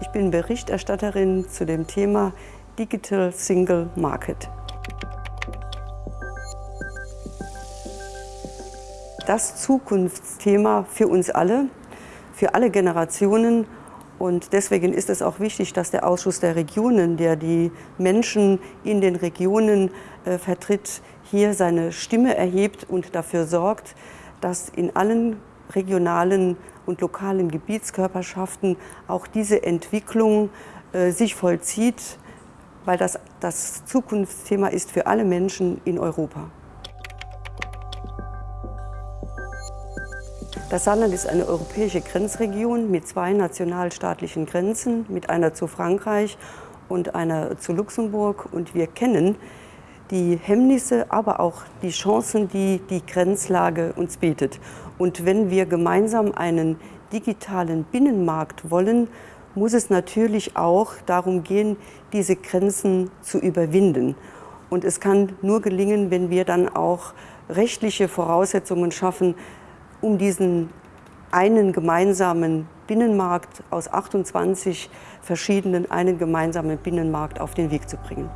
Ich bin Berichterstatterin zu dem Thema Digital Single Market. Das Zukunftsthema für uns alle, für alle Generationen und deswegen ist es auch wichtig, dass der Ausschuss der Regionen, der die Menschen in den Regionen äh, vertritt, hier seine Stimme erhebt und dafür sorgt, dass in allen regionalen und lokalen Gebietskörperschaften auch diese Entwicklung äh, sich vollzieht, weil das das Zukunftsthema ist für alle Menschen in Europa. Das Saarland ist eine europäische Grenzregion mit zwei nationalstaatlichen Grenzen, mit einer zu Frankreich und einer zu Luxemburg. Und wir kennen die Hemmnisse, aber auch die Chancen, die die Grenzlage uns bietet. Und wenn wir gemeinsam einen digitalen Binnenmarkt wollen, muss es natürlich auch darum gehen, diese Grenzen zu überwinden. Und es kann nur gelingen, wenn wir dann auch rechtliche Voraussetzungen schaffen, um diesen einen gemeinsamen Binnenmarkt aus 28 verschiedenen, einen gemeinsamen Binnenmarkt auf den Weg zu bringen.